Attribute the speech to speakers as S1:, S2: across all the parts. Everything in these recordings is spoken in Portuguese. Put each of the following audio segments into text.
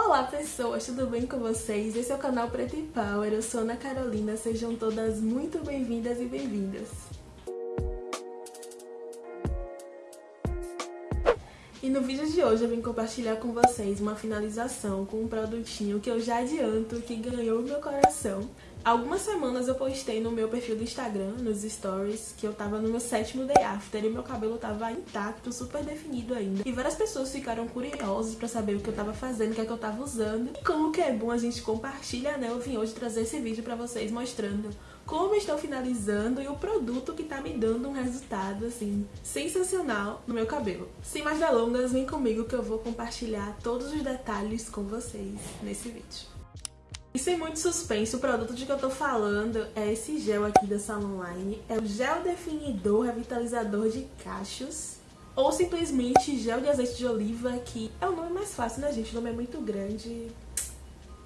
S1: Olá pessoas, tudo bem com vocês? Esse é o canal Preto e Power, eu sou Ana Carolina, sejam todas muito bem-vindas e bem-vindas. E no vídeo de hoje eu vim compartilhar com vocês uma finalização com um produtinho que eu já adianto que ganhou meu coração. Algumas semanas eu postei no meu perfil do Instagram, nos stories, que eu tava no meu sétimo day after e meu cabelo tava intacto, super definido ainda. E várias pessoas ficaram curiosas pra saber o que eu tava fazendo, o que é que eu tava usando. E como que é bom a gente compartilhar, né? Eu vim hoje trazer esse vídeo pra vocês mostrando como estou finalizando e o produto que tá me dando um resultado, assim, sensacional no meu cabelo. Sem mais delongas, vem comigo que eu vou compartilhar todos os detalhes com vocês nesse vídeo. E sem muito suspense, o produto de que eu tô falando é esse gel aqui da Salon Line. É o Gel Definidor Revitalizador de Cachos. Ou simplesmente gel de azeite de oliva, que é o nome mais fácil, né, gente? O nome é muito grande.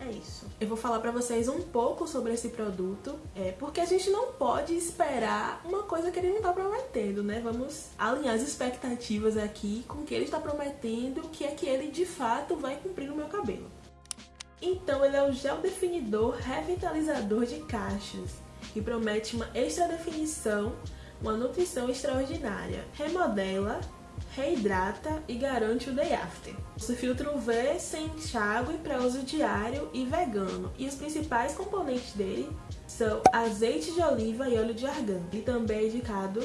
S1: É isso. Eu vou falar pra vocês um pouco sobre esse produto, é, porque a gente não pode esperar uma coisa que ele não tá prometendo, né? Vamos alinhar as expectativas aqui com o que ele está prometendo, que é que ele de fato vai cumprir no meu cabelo. Então ele é o gel definidor revitalizador de cachos, que promete uma extra definição, uma nutrição extraordinária, remodela, reidrata e garante o day after. O filtro UV sem enxágue para uso diário e vegano. E os principais componentes dele são azeite de oliva e óleo de argan. Ele também é indicado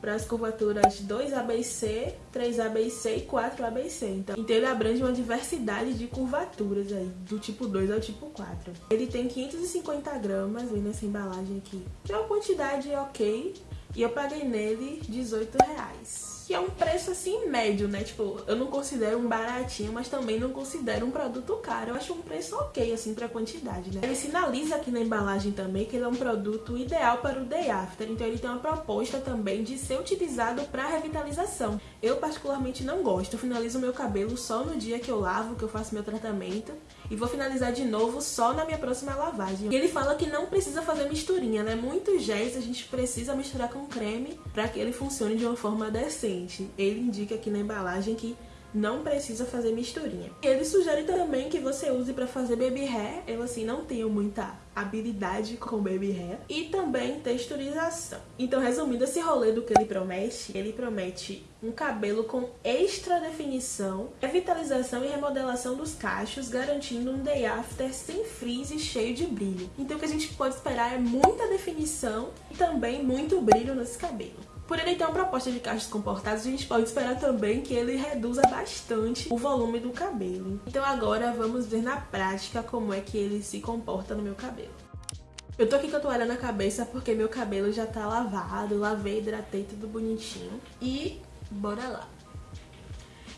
S1: para as curvaturas 2ABC, 3ABC e 4ABC. Então, então ele abrange uma diversidade de curvaturas aí, do tipo 2 ao tipo 4. Ele tem 550 gramas, vem nessa embalagem aqui, que é uma quantidade ok, e eu paguei nele 18 reais que é um preço assim médio, né? Tipo, eu não considero um baratinho, mas também não considero um produto caro. Eu acho um preço ok, assim, pra quantidade, né? Ele sinaliza aqui na embalagem também que ele é um produto ideal para o day after, então ele tem uma proposta também de ser utilizado para revitalização. Eu particularmente não gosto, eu finalizo meu cabelo só no dia que eu lavo, que eu faço meu tratamento, e vou finalizar de novo só na minha próxima lavagem. E ele fala que não precisa fazer misturinha, né? Muitos géis a gente precisa misturar com creme para que ele funcione de uma forma decente ele indica aqui na embalagem que não precisa fazer misturinha. Ele sugere também que você use para fazer baby hair. Eu, assim, não tenho muita habilidade com baby hair. E também texturização. Então, resumindo esse rolê do que ele promete, ele promete um cabelo com extra definição, revitalização e remodelação dos cachos, garantindo um day after sem frizz e cheio de brilho. Então, o que a gente pode esperar é muita definição e também muito brilho nesse cabelo. Por ele ter uma proposta de cachos comportados, a gente pode esperar também que ele reduza bastante o volume do cabelo. Então agora vamos ver na prática como é que ele se comporta no meu cabelo. Eu tô aqui com a toalha na cabeça porque meu cabelo já tá lavado, lavei, hidratei tudo bonitinho. E bora lá.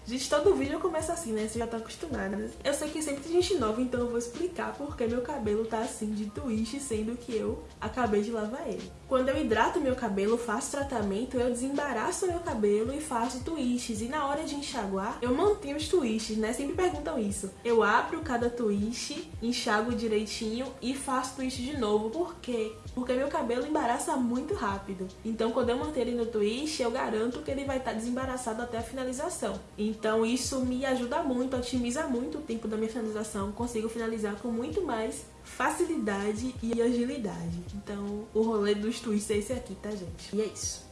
S1: Gente, todo vídeo começa assim, né? Você já tá acostumada. Eu sei que sempre tem gente nova, então eu vou explicar porque meu cabelo tá assim de twist, sendo que eu acabei de lavar ele. Quando eu hidrato meu cabelo, faço tratamento, eu desembaraço meu cabelo e faço twists. E na hora de enxaguar, eu mantenho os twists, né? Sempre perguntam isso. Eu abro cada twist, enxago direitinho e faço twist de novo. Por quê? Porque meu cabelo embaraça muito rápido. Então, quando eu manter ele no twist, eu garanto que ele vai estar desembaraçado até a finalização. Então, isso me ajuda muito, otimiza muito o tempo da minha finalização. Consigo finalizar com muito mais facilidade e agilidade. Então, o rolê dos twists é esse aqui, tá, gente? E é isso.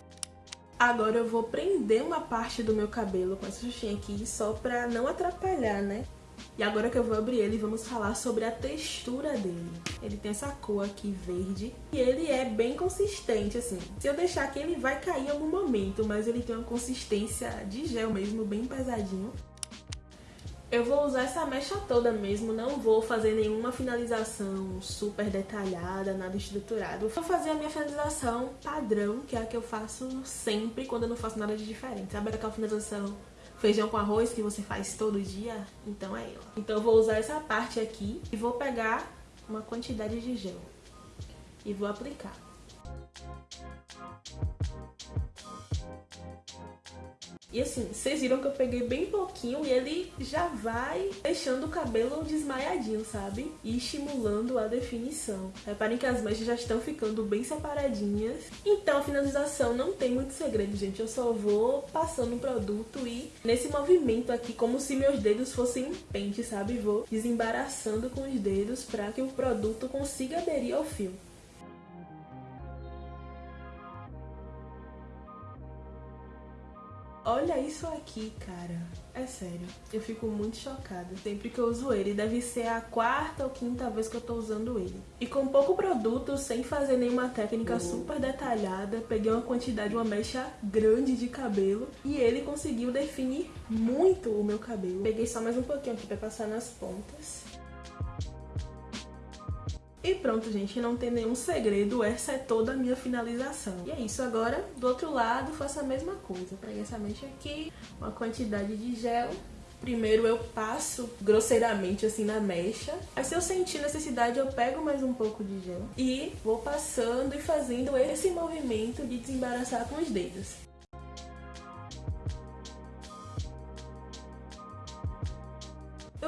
S1: Agora eu vou prender uma parte do meu cabelo com essa xuxinha aqui, só pra não atrapalhar, né? E agora que eu vou abrir ele, vamos falar sobre a textura dele. Ele tem essa cor aqui verde e ele é bem consistente, assim. Se eu deixar aqui, ele vai cair em algum momento, mas ele tem uma consistência de gel mesmo, bem pesadinho. Eu vou usar essa mecha toda mesmo, não vou fazer nenhuma finalização super detalhada, nada estruturado. Vou fazer a minha finalização padrão, que é a que eu faço sempre quando eu não faço nada de diferente. Sabe aquela finalização feijão com arroz que você faz todo dia? Então é ela. Então eu vou usar essa parte aqui e vou pegar uma quantidade de gel e vou aplicar. E assim, vocês viram que eu peguei bem pouquinho e ele já vai deixando o cabelo desmaiadinho, sabe? E estimulando a definição. Reparem que as mechas já estão ficando bem separadinhas. Então a finalização não tem muito segredo, gente. Eu só vou passando o produto e nesse movimento aqui, como se meus dedos fossem pente, sabe? Vou desembaraçando com os dedos para que o produto consiga aderir ao fio. Olha isso aqui, cara. É sério, eu fico muito chocada sempre que eu uso ele. Deve ser a quarta ou quinta vez que eu tô usando ele. E com pouco produto, sem fazer nenhuma técnica uhum. super detalhada, peguei uma quantidade, uma mecha grande de cabelo e ele conseguiu definir muito o meu cabelo. Peguei só mais um pouquinho aqui pra passar nas pontas. E pronto, gente, não tem nenhum segredo, essa é toda a minha finalização. E é isso, agora do outro lado faço a mesma coisa. Peguei essa mecha aqui, uma quantidade de gel. Primeiro eu passo grosseiramente assim na mecha. Aí se eu sentir necessidade eu pego mais um pouco de gel. E vou passando e fazendo esse movimento de desembaraçar com os dedos.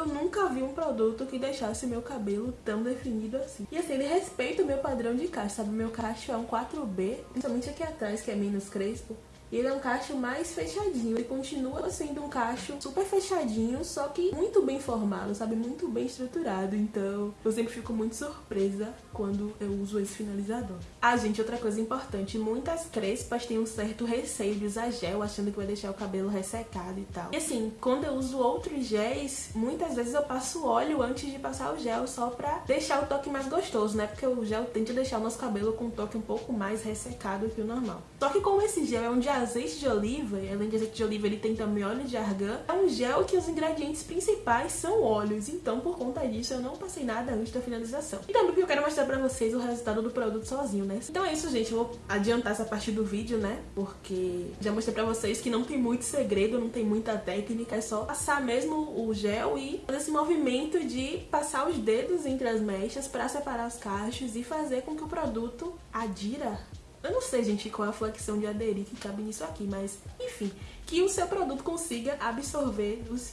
S1: Eu nunca vi um produto que deixasse meu cabelo tão definido assim. E assim, ele respeita o meu padrão de cacho, sabe? Meu cacho é um 4B, principalmente aqui atrás, que é menos crespo. E ele é um cacho mais fechadinho. Ele continua sendo um cacho super fechadinho, só que muito bem formado, sabe? Muito bem estruturado. Então, eu sempre fico muito surpresa quando eu uso esse finalizador. Ah, gente, outra coisa importante. Muitas crespas têm um certo receio de usar gel, achando que vai deixar o cabelo ressecado e tal. E assim, quando eu uso outros géis, muitas vezes eu passo óleo antes de passar o gel, só pra deixar o toque mais gostoso, né? Porque o gel tende a deixar o nosso cabelo com um toque um pouco mais ressecado que o normal. Só que como esse gel é um de azeite de oliva, e além de azeite de oliva ele tem também óleo de argan, é um gel que os ingredientes principais são óleos, então por conta disso eu não passei nada antes da finalização. E também porque eu quero mostrar pra vocês o resultado do produto sozinho, né? Então é isso, gente, eu vou adiantar essa parte do vídeo, né? Porque já mostrei pra vocês que não tem muito segredo, não tem muita técnica, é só passar mesmo o gel e fazer esse movimento de passar os dedos entre as mechas pra separar os cachos e fazer com que o produto adira eu não sei, gente, qual é a flexão de aderir que cabe nisso aqui, mas enfim, que o seu produto consiga absorver os...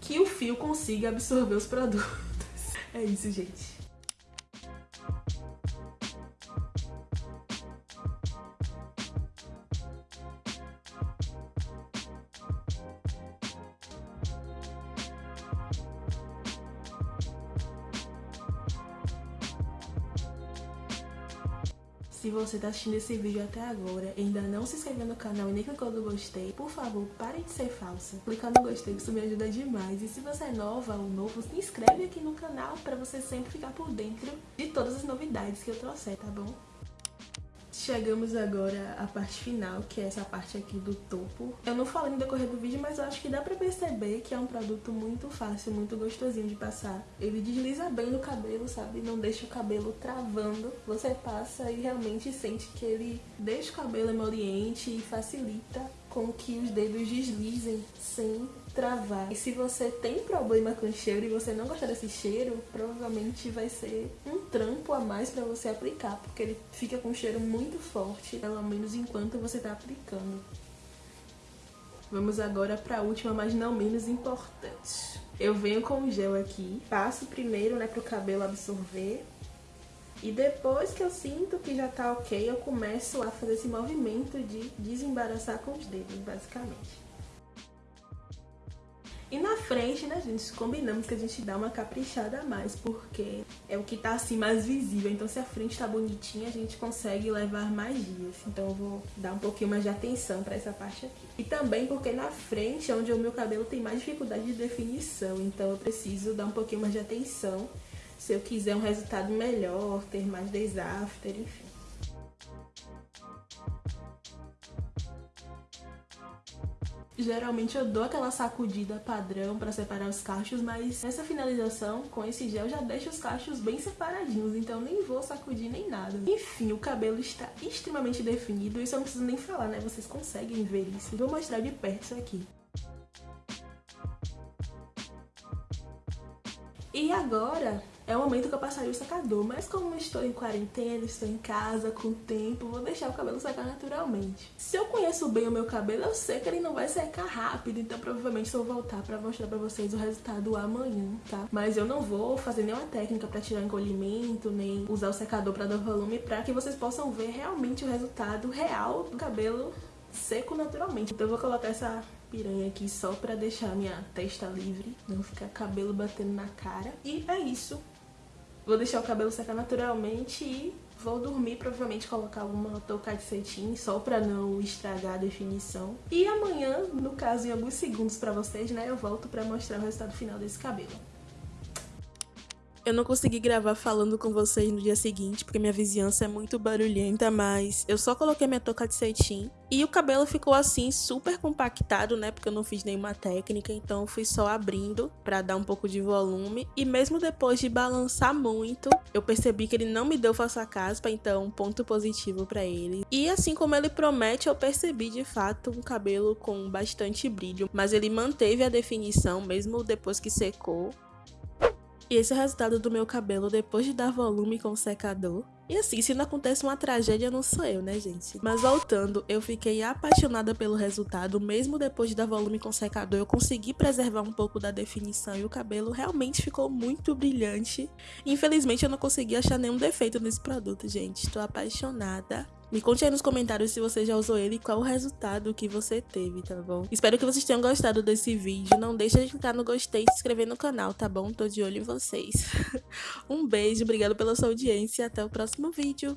S1: Que o fio consiga absorver os produtos. É isso, gente. Se você está assistindo esse vídeo até agora e ainda não se inscreveu no canal e nem clicou no gostei, por favor, pare de ser falsa. Clicar no gostei, isso me ajuda demais. E se você é nova ou novo, se inscreve aqui no canal para você sempre ficar por dentro de todas as novidades que eu trouxer, tá bom? Chegamos agora à parte final, que é essa parte aqui do topo. Eu não falei no decorrer do vídeo, mas eu acho que dá pra perceber que é um produto muito fácil, muito gostosinho de passar. Ele desliza bem no cabelo, sabe? Não deixa o cabelo travando. Você passa e realmente sente que ele deixa o cabelo emoliente e facilita com que os dedos deslizem sem travar. E se você tem problema com cheiro e você não gostar desse cheiro, provavelmente vai ser um trampo a mais para você aplicar, porque ele fica com um cheiro muito forte, pelo menos enquanto você está aplicando. Vamos agora para a última, mas não menos importante. Eu venho com o gel aqui, passo primeiro né, para o cabelo absorver. E depois que eu sinto que já tá ok, eu começo a fazer esse movimento de desembaraçar com os dedos, basicamente. E na frente, né, gente, combinamos que a gente dá uma caprichada a mais, porque é o que tá assim mais visível. Então se a frente tá bonitinha, a gente consegue levar mais dias. Então eu vou dar um pouquinho mais de atenção pra essa parte aqui. E também porque na frente é onde o meu cabelo tem mais dificuldade de definição. Então eu preciso dar um pouquinho mais de atenção se eu quiser um resultado melhor, ter mais days after, enfim. Geralmente eu dou aquela sacudida padrão para separar os cachos, mas nessa finalização, com esse gel, já deixo os cachos bem separadinhos, então nem vou sacudir nem nada. Enfim, o cabelo está extremamente definido, isso eu não preciso nem falar, né? Vocês conseguem ver isso. Vou mostrar de perto isso aqui. E agora é o momento que eu passaria o secador. Mas como estou em quarentena, estou em casa, com tempo, vou deixar o cabelo secar naturalmente. Se eu conheço bem o meu cabelo, eu sei que ele não vai secar rápido, então provavelmente eu vou voltar pra mostrar pra vocês o resultado amanhã, tá? Mas eu não vou fazer nenhuma técnica pra tirar encolhimento, nem usar o secador pra dar volume, pra que vocês possam ver realmente o resultado real do cabelo seco naturalmente. Então eu vou colocar essa piranha aqui só pra deixar minha testa livre, não ficar cabelo batendo na cara. E é isso. Vou deixar o cabelo secar naturalmente e vou dormir, provavelmente colocar uma touca de cetim só pra não estragar a definição. E amanhã, no caso em alguns segundos pra vocês, né, eu volto pra mostrar o resultado final desse cabelo. Eu não consegui gravar falando com vocês no dia seguinte, porque minha vizinhança é muito barulhenta, mas eu só coloquei minha touca de cetim. E o cabelo ficou assim, super compactado, né? Porque eu não fiz nenhuma técnica, então fui só abrindo para dar um pouco de volume. E mesmo depois de balançar muito, eu percebi que ele não me deu falsa caspa, então ponto positivo para ele. E assim como ele promete, eu percebi de fato um cabelo com bastante brilho, mas ele manteve a definição mesmo depois que secou. E esse é o resultado do meu cabelo depois de dar volume com o secador. E assim, se não acontece uma tragédia, não sou eu, né, gente? Mas voltando, eu fiquei apaixonada pelo resultado, mesmo depois de dar volume com secador, eu consegui preservar um pouco da definição e o cabelo realmente ficou muito brilhante. Infelizmente, eu não consegui achar nenhum defeito nesse produto, gente. Estou apaixonada. Me conte aí nos comentários se você já usou ele e qual o resultado que você teve, tá bom? Espero que vocês tenham gostado desse vídeo. Não deixa de clicar no gostei e se inscrever no canal, tá bom? Tô de olho em vocês. um beijo, obrigado pela sua audiência e até o próximo vídeo.